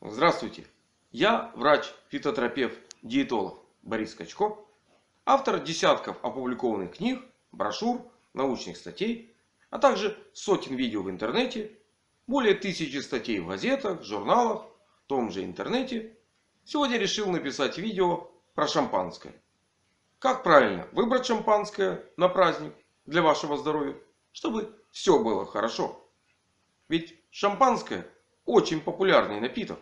Здравствуйте! Я врач-фитотерапевт, диетолог Борис Качко. Автор десятков опубликованных книг, брошюр, научных статей, а также сотен видео в интернете, более тысячи статей в газетах, журналах, в том же интернете. Сегодня решил написать видео про шампанское. Как правильно выбрать шампанское на праздник для вашего здоровья, чтобы все было хорошо. Ведь шампанское очень популярный напиток.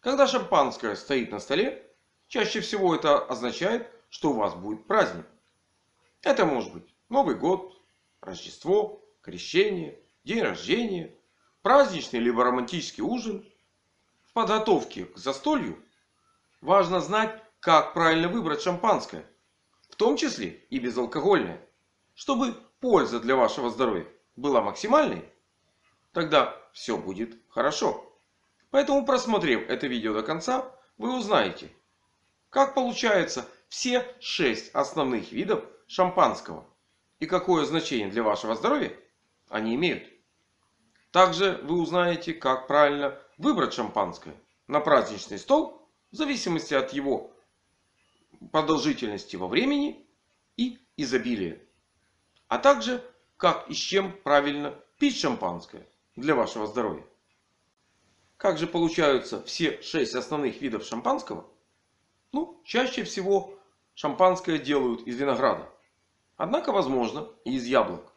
Когда шампанское стоит на столе, чаще всего это означает, что у вас будет праздник. Это может быть Новый год, Рождество, Крещение, день рождения, праздничный либо романтический ужин. В подготовке к застолью важно знать, как правильно выбрать шампанское. В том числе и безалкогольное. Чтобы польза для вашего здоровья была максимальной, тогда все будет хорошо. Поэтому, просмотрев это видео до конца, вы узнаете, как получается все 6 основных видов шампанского и какое значение для вашего здоровья они имеют. Также вы узнаете, как правильно выбрать шампанское на праздничный стол в зависимости от его продолжительности во времени и изобилия. А также как и с чем правильно пить шампанское для вашего здоровья. Как же получаются все шесть основных видов шампанского? Ну, чаще всего шампанское делают из винограда. Однако возможно и из яблок.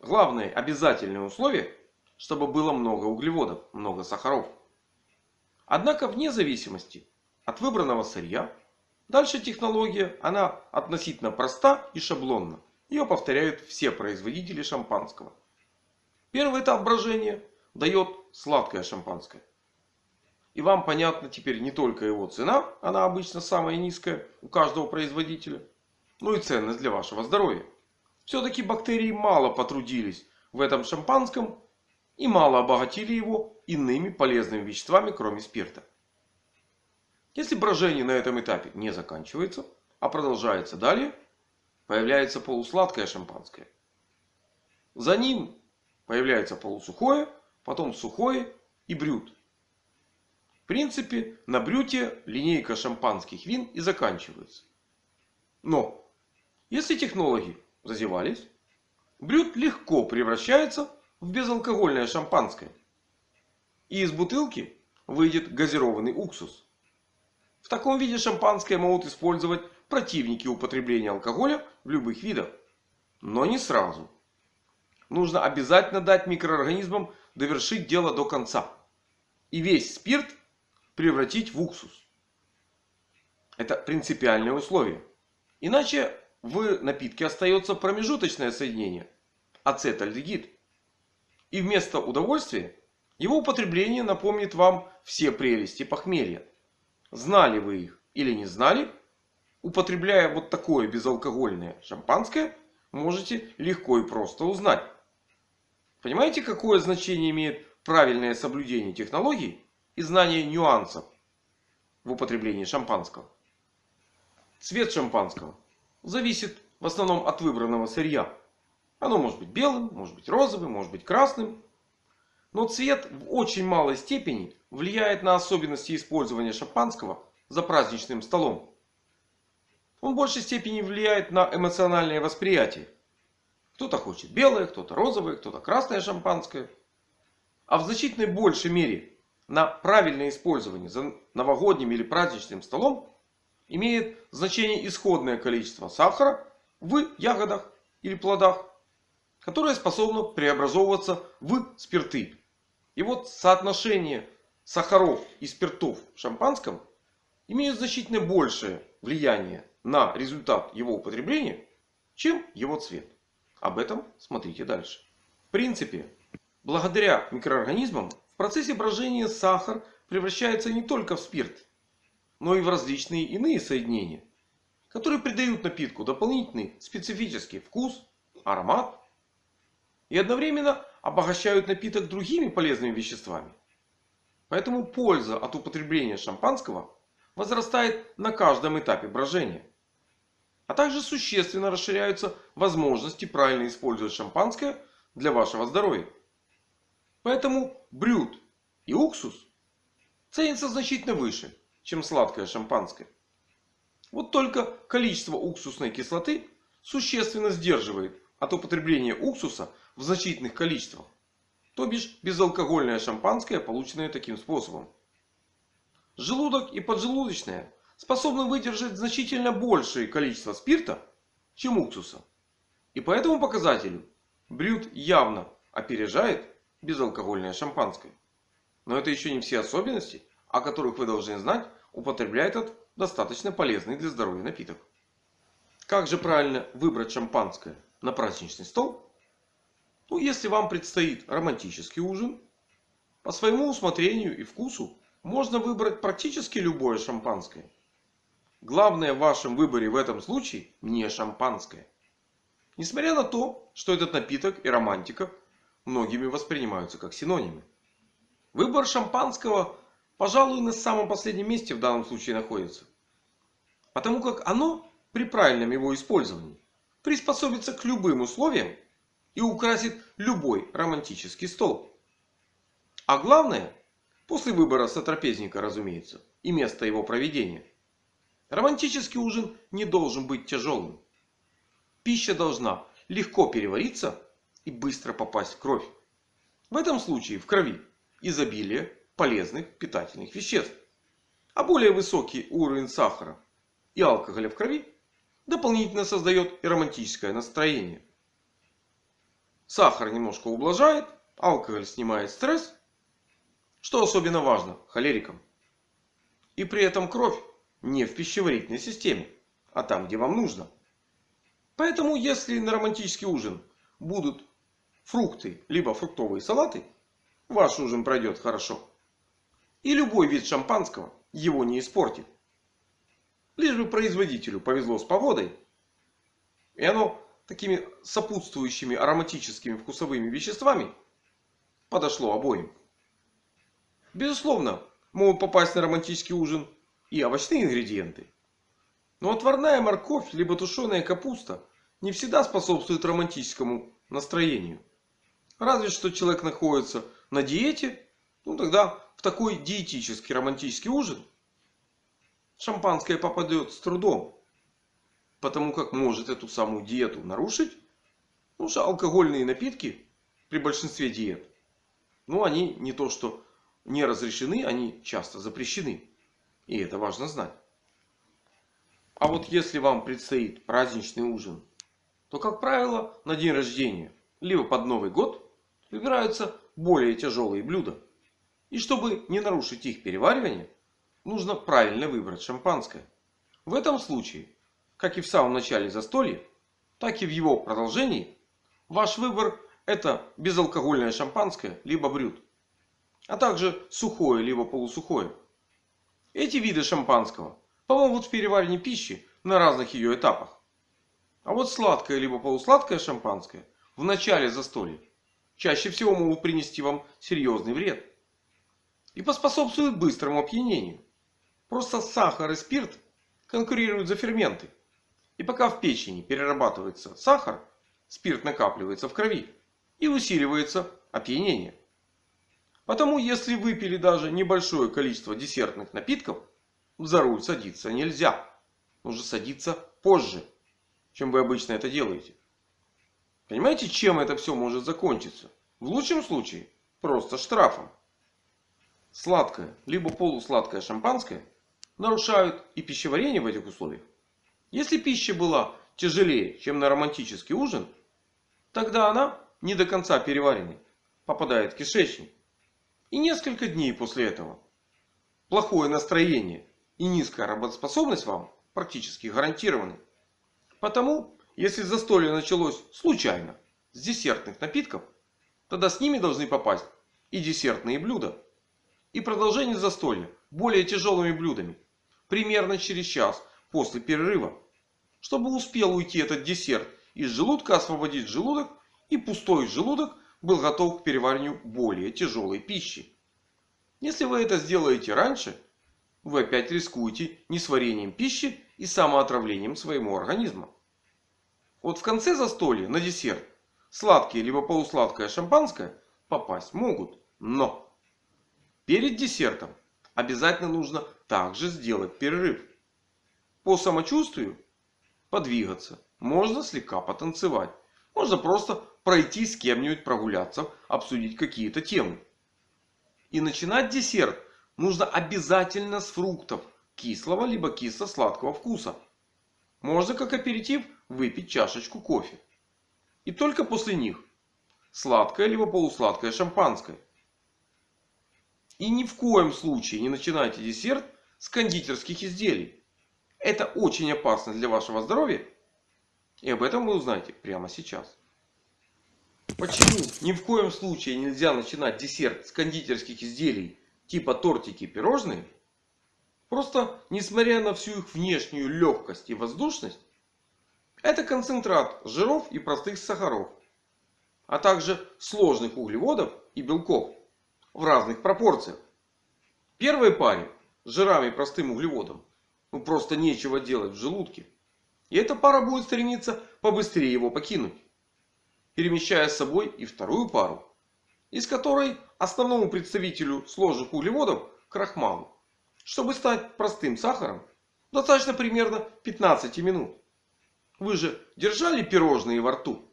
Главное обязательное условие, чтобы было много углеводов, много сахаров. Однако вне зависимости от выбранного сырья, дальше технология она относительно проста и шаблонна. Ее повторяют все производители шампанского. Первый этап брожения дает сладкое шампанское. И вам понятна теперь не только его цена, она обычно самая низкая у каждого производителя, но и ценность для вашего здоровья. Все-таки бактерии мало потрудились в этом шампанском и мало обогатили его иными полезными веществами, кроме спирта. Если брожение на этом этапе не заканчивается, а продолжается далее, появляется полусладкое шампанское. За ним появляется полусухое, потом сухое и брют. В принципе, на брюте линейка шампанских вин и заканчивается. Но, если технологи зазевались, брют легко превращается в безалкогольное шампанское. И из бутылки выйдет газированный уксус. В таком виде шампанское могут использовать противники употребления алкоголя в любых видах. Но не сразу. Нужно обязательно дать микроорганизмам довершить дело до конца. И весь спирт превратить в уксус. Это принципиальное условие. Иначе в напитке остается промежуточное соединение. Ацетальдегид. И вместо удовольствия его употребление напомнит вам все прелести похмелья. Знали вы их или не знали, употребляя вот такое безалкогольное шампанское, можете легко и просто узнать. Понимаете, какое значение имеет правильное соблюдение технологий и знание нюансов в употреблении шампанского? Цвет шампанского зависит в основном от выбранного сырья. Оно может быть белым, может быть розовым, может быть красным. Но цвет в очень малой степени влияет на особенности использования шампанского за праздничным столом. Он в большей степени влияет на эмоциональное восприятие. Кто-то хочет белое, кто-то розовое, кто-то красное шампанское. А в значительной большей мере на правильное использование за новогодним или праздничным столом имеет значение исходное количество сахара в ягодах или плодах, которое способно преобразовываться в спирты. И вот соотношение сахаров и спиртов в шампанском имеют значительно большее влияние на результат его употребления, чем его цвет. Об этом смотрите дальше. В принципе, благодаря микроорганизмам в процессе брожения сахар превращается не только в спирт, но и в различные иные соединения, которые придают напитку дополнительный специфический вкус, аромат и одновременно обогащают напиток другими полезными веществами. Поэтому польза от употребления шампанского возрастает на каждом этапе брожения. А также существенно расширяются возможности правильно использовать шампанское для вашего здоровья. Поэтому брют и уксус ценится значительно выше, чем сладкое шампанское. Вот только количество уксусной кислоты существенно сдерживает от употребления уксуса в значительных количествах. То бишь безалкогольное шампанское, полученное таким способом. Желудок и поджелудочная способны выдержать значительно большее количество спирта, чем уксуса. И по этому показателю брют явно опережает безалкогольное шампанское. Но это еще не все особенности, о которых вы должны знать, употребляя этот достаточно полезный для здоровья напиток. Как же правильно выбрать шампанское на праздничный стол? Ну, если вам предстоит романтический ужин, по своему усмотрению и вкусу можно выбрать практически любое шампанское. Главное в вашем выборе в этом случае не шампанское. Несмотря на то, что этот напиток и романтика многими воспринимаются как синонимы. Выбор шампанского, пожалуй, на самом последнем месте в данном случае находится. Потому как оно при правильном его использовании приспособится к любым условиям и украсит любой романтический стол. А главное, после выбора сотрапезника, разумеется, и места его проведения, романтический ужин не должен быть тяжелым. Пища должна легко перевариться и быстро попасть в кровь. В этом случае в крови изобилие полезных питательных веществ. А более высокий уровень сахара и алкоголя в крови дополнительно создает и романтическое настроение. Сахар немножко ублажает, алкоголь снимает стресс. Что особенно важно холерикам. И при этом кровь не в пищеварительной системе, а там, где вам нужно. Поэтому, если на романтический ужин будут фрукты, либо фруктовые салаты, ваш ужин пройдет хорошо. И любой вид шампанского его не испортит. Лишь бы производителю повезло с погодой. И оно такими сопутствующими ароматическими вкусовыми веществами подошло обоим. Безусловно, могут попасть на романтический ужин и овощные ингредиенты. Но отварная морковь либо тушеная капуста не всегда способствует романтическому настроению. Разве что человек находится на диете, ну тогда в такой диетический романтический ужин шампанское попадет с трудом. Потому как может эту самую диету нарушить. Потому что алкогольные напитки при большинстве диет. Ну они не то что не разрешены, они часто запрещены. И это важно знать. А вот если вам предстоит праздничный ужин, то как правило на день рождения, либо под Новый год выбираются более тяжелые блюда. И чтобы не нарушить их переваривание, нужно правильно выбрать шампанское. В этом случае как и в самом начале застолья, так и в его продолжении, ваш выбор это безалкогольное шампанское либо брют. А также сухое либо полусухое. Эти виды шампанского помогут в переваривании пищи на разных ее этапах. А вот сладкое либо полусладкое шампанское в начале застолья чаще всего могут принести вам серьезный вред. И поспособствуют быстрому опьянению. Просто сахар и спирт конкурируют за ферменты. И пока в печени перерабатывается сахар, спирт накапливается в крови и усиливается опьянение. Потому если выпили даже небольшое количество десертных напитков, за руль садиться нельзя. Нужно садиться позже, чем вы обычно это делаете. Понимаете, чем это все может закончиться? В лучшем случае просто штрафом. Сладкое, либо полусладкое шампанское нарушают и пищеварение в этих условиях, если пища была тяжелее, чем на романтический ужин, тогда она не до конца переваренной попадает в кишечник. И несколько дней после этого плохое настроение и низкая работоспособность вам практически гарантированы. Потому, если застолье началось случайно с десертных напитков, тогда с ними должны попасть и десертные блюда. И продолжение застолья более тяжелыми блюдами. Примерно через час после перерыва. Чтобы успел уйти этот десерт из желудка, освободить желудок. И пустой желудок был готов к перевариванию более тяжелой пищи. Если вы это сделаете раньше, вы опять рискуете несварением пищи и самоотравлением своего организма. Вот в конце застолья на десерт сладкие либо полусладкое шампанское попасть могут. Но перед десертом обязательно нужно также сделать перерыв. По самочувствию подвигаться. Можно слегка потанцевать. Можно просто пройти с кем-нибудь прогуляться, обсудить какие-то темы. И начинать десерт нужно обязательно с фруктов кислого либо кисло-сладкого вкуса. Можно как аперитив выпить чашечку кофе. И только после них сладкое либо полусладкое шампанское. И ни в коем случае не начинайте десерт с кондитерских изделий. Это очень опасно для вашего здоровья. И об этом вы узнаете прямо сейчас. Почему ни в коем случае нельзя начинать десерт с кондитерских изделий типа тортики и пирожные? Просто, несмотря на всю их внешнюю легкость и воздушность, это концентрат жиров и простых сахаров, а также сложных углеводов и белков в разных пропорциях. В первой паре с жирами и простым углеводом ну просто нечего делать в желудке. И эта пара будет стремиться побыстрее его покинуть. Перемещая с собой и вторую пару. Из которой основному представителю сложных углеводов крахмалу. Чтобы стать простым сахаром. Достаточно примерно 15 минут. Вы же держали пирожные во рту.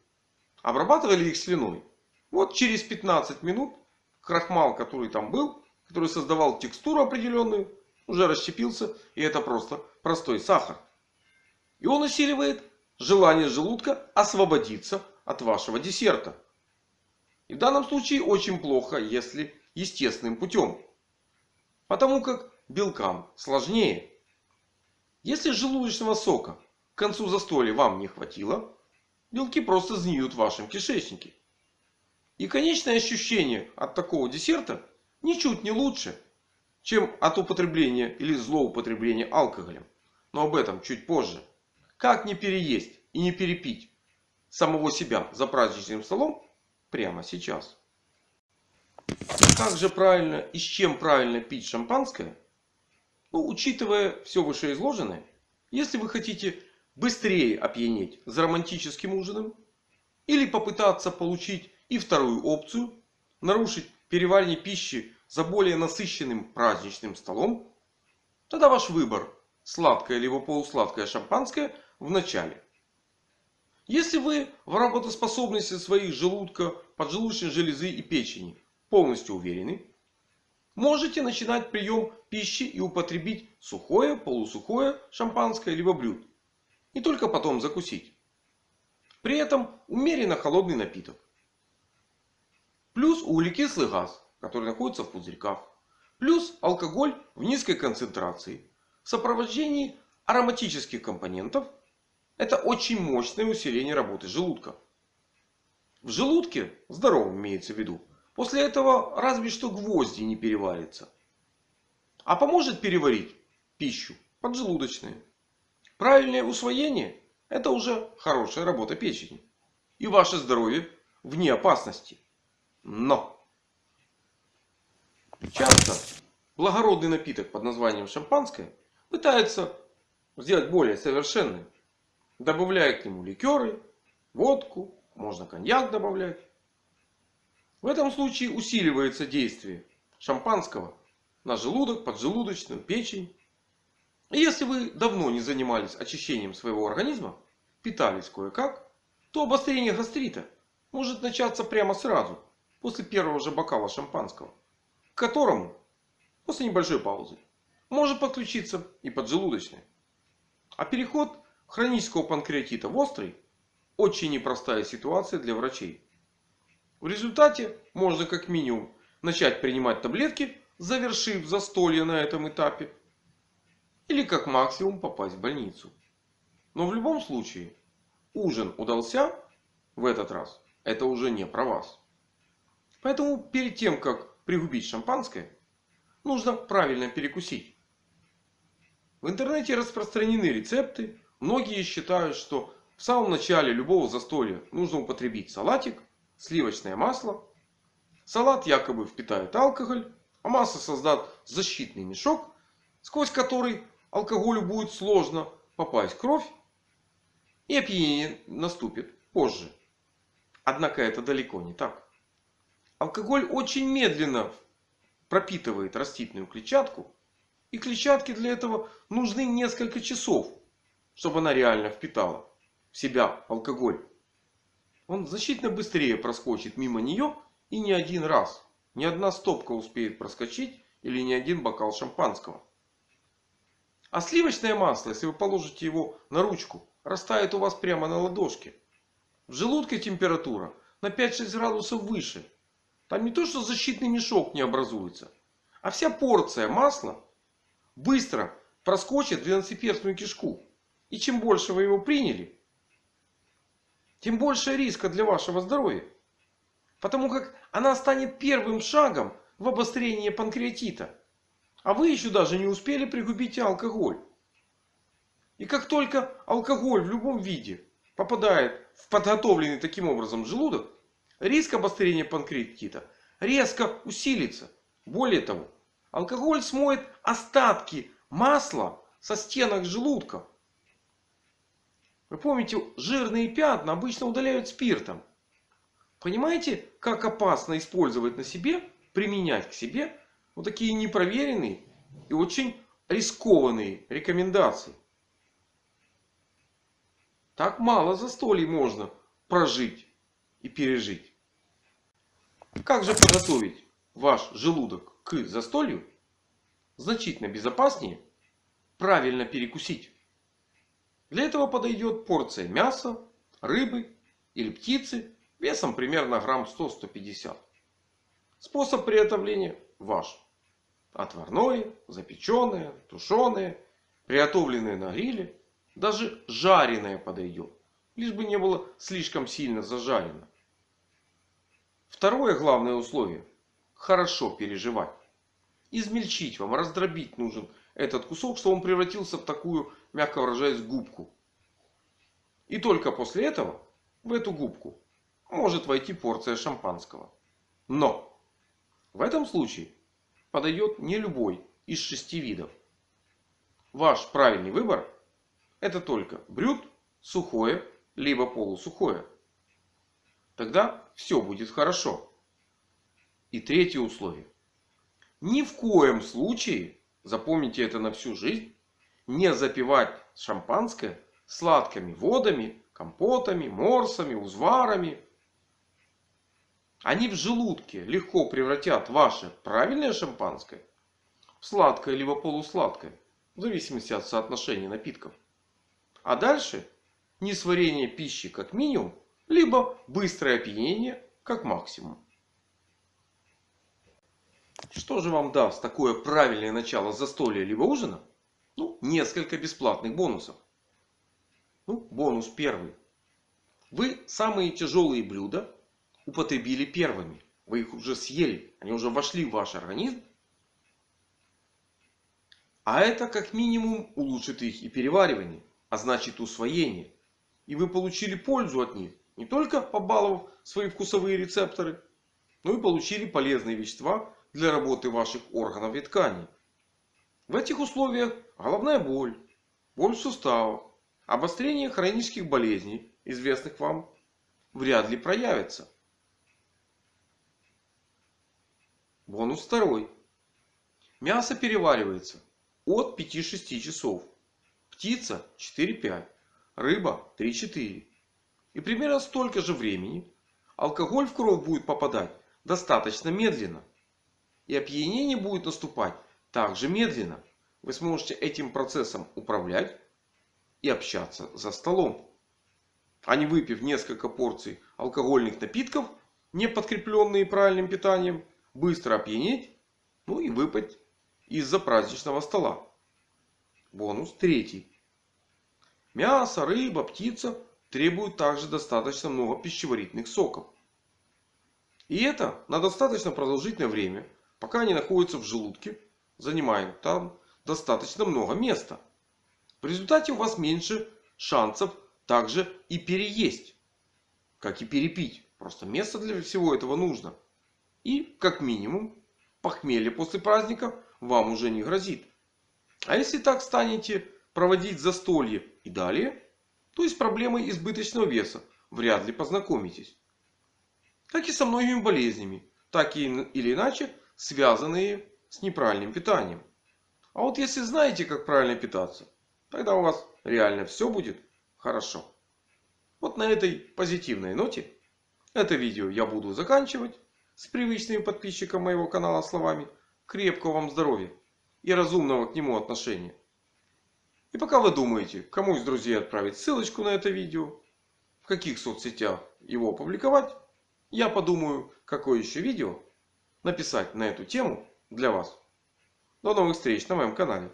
Обрабатывали их слюной. Вот через 15 минут крахмал, который там был, который создавал текстуру определенную, уже расщепился. И это просто простой сахар. И он усиливает желание желудка освободиться от вашего десерта. И в данном случае очень плохо, если естественным путем. Потому как белкам сложнее. Если желудочного сока к концу застолья вам не хватило, белки просто сгниют в вашем кишечнике. И конечное ощущение от такого десерта ничуть не лучше, чем от употребления или злоупотребления алкоголем. Но об этом чуть позже. Как не переесть и не перепить самого себя за праздничным столом прямо сейчас. Как же правильно и с чем правильно пить шампанское? Ну, учитывая все вышеизложенное, если вы хотите быстрее опьянеть за романтическим ужином или попытаться получить и вторую опцию, нарушить переваривание пищи за более насыщенным праздничным столом, тогда ваш выбор сладкое либо полусладкое шампанское в начале. Если вы в работоспособности своих желудка, поджелудочной железы и печени полностью уверены, можете начинать прием пищи и употребить сухое, полусухое шампанское либо блюд. И только потом закусить. При этом умеренно холодный напиток. Плюс углекислый газ, который находится в пузырьках. Плюс алкоголь в низкой концентрации. В сопровождении ароматических компонентов. Это очень мощное усиление работы желудка. В желудке, здоровом имеется в виду, после этого разве что гвозди не переварятся. А поможет переварить пищу поджелудочная. Правильное усвоение – это уже хорошая работа печени. И ваше здоровье вне опасности. Но! Часто благородный напиток под названием шампанское пытаются сделать более совершенным. Добавляя к нему ликеры, водку, можно коньяк добавлять. В этом случае усиливается действие шампанского на желудок, поджелудочную, печень. И если вы давно не занимались очищением своего организма, питались кое-как, то обострение гастрита может начаться прямо сразу, после первого же бокала шампанского. К которому, после небольшой паузы, может подключиться и поджелудочная. А переход хронического панкреатита в острый очень непростая ситуация для врачей. В результате можно как минимум начать принимать таблетки, завершив застолье на этом этапе. Или как максимум попасть в больницу. Но в любом случае ужин удался в этот раз. Это уже не про вас. Поэтому перед тем как пригубить шампанское, нужно правильно перекусить. В интернете распространены рецепты. Многие считают, что в самом начале любого застолья нужно употребить салатик, сливочное масло. Салат якобы впитает алкоголь, а масло создаст защитный мешок, сквозь который алкоголю будет сложно попасть в кровь. И опьянение наступит позже. Однако это далеко не так. Алкоголь очень медленно пропитывает растительную клетчатку. И клетчатке для этого нужны несколько часов, чтобы она реально впитала в себя алкоголь. Он значительно быстрее проскочит мимо нее и не один раз. Ни одна стопка успеет проскочить или ни один бокал шампанского. А сливочное масло, если вы положите его на ручку, растает у вас прямо на ладошке. В желудке температура на 5-6 градусов выше. Там не то, что защитный мешок не образуется. А вся порция масла быстро проскочит в двенадцатиперстную кишку. И чем больше вы его приняли, тем больше риска для вашего здоровья. Потому как она станет первым шагом в обострении панкреатита. А вы еще даже не успели пригубить алкоголь. И как только алкоголь в любом виде попадает в подготовленный таким образом желудок, риск обострения панкреатита резко усилится. Более того, алкоголь смоет остатки масла со стенок желудка. Вы помните, жирные пятна обычно удаляют спиртом. Понимаете, как опасно использовать на себе, применять к себе вот такие непроверенные и очень рискованные рекомендации. Так мало застолий можно прожить и пережить. Как же подготовить ваш желудок к застолью? Значительно безопаснее правильно перекусить. Для этого подойдет порция мяса, рыбы или птицы весом примерно грамм 100-150. Способ приготовления ваш. Отварное, запеченное, тушеное, приготовленное на гриле. Даже жареное подойдет. Лишь бы не было слишком сильно зажарено. Второе главное условие. Хорошо переживать. Измельчить вам, раздробить нужен этот кусок, чтобы он превратился в такую, мягко выражаясь, губку. И только после этого в эту губку может войти порция шампанского. Но в этом случае подойдет не любой из шести видов. Ваш правильный выбор это только брют, сухое, либо полусухое. Тогда все будет хорошо. И третье условие. Ни в коем случае, запомните это на всю жизнь, не запивать шампанское сладкими водами, компотами, морсами, узварами. Они в желудке легко превратят ваше правильное шампанское в сладкое либо полусладкое. В зависимости от соотношения напитков. А дальше несварение пищи как минимум, либо быстрое опьянение как максимум. Что же вам даст такое правильное начало застолья либо ужина? Ну, несколько бесплатных бонусов. Ну, бонус первый. Вы самые тяжелые блюда употребили первыми. Вы их уже съели. Они уже вошли в ваш организм. А это как минимум улучшит их и переваривание а значит усвоение. И вы получили пользу от них. Не только побаловав свои вкусовые рецепторы, но и получили полезные вещества для работы ваших органов и тканей. В этих условиях головная боль, боль в суставах, обострение хронических болезней, известных вам, вряд ли проявится. Бонус второй. Мясо переваривается от 5-6 часов. Птица 4-5. Рыба 3-4. И примерно столько же времени алкоголь в кровь будет попадать достаточно медленно. И опьянение будет наступать также медленно. Вы сможете этим процессом управлять и общаться за столом. А не выпив несколько порций алкогольных напитков, не подкрепленные правильным питанием, быстро опьянеть, ну и выпать из-за праздничного стола. Бонус третий. Мясо, рыба, птица требуют также достаточно много пищеварительных соков. И это на достаточно продолжительное время, пока они находятся в желудке, занимая там достаточно много места. В результате у вас меньше шансов также и переесть, как и перепить. Просто место для всего этого нужно. И как минимум похмелье после праздника вам уже не грозит. А если так станете проводить застолье и далее, то с проблемой избыточного веса вряд ли познакомитесь. Как и со многими болезнями, так или иначе связанные с неправильным питанием. А вот если знаете, как правильно питаться, тогда у вас реально все будет хорошо. Вот на этой позитивной ноте это видео я буду заканчивать с привычными подписчикам моего канала словами крепкого вам здоровья и разумного к нему отношения. И пока вы думаете, кому из друзей отправить ссылочку на это видео, в каких соцсетях его опубликовать, я подумаю, какое еще видео написать на эту тему для вас. До новых встреч на моем канале.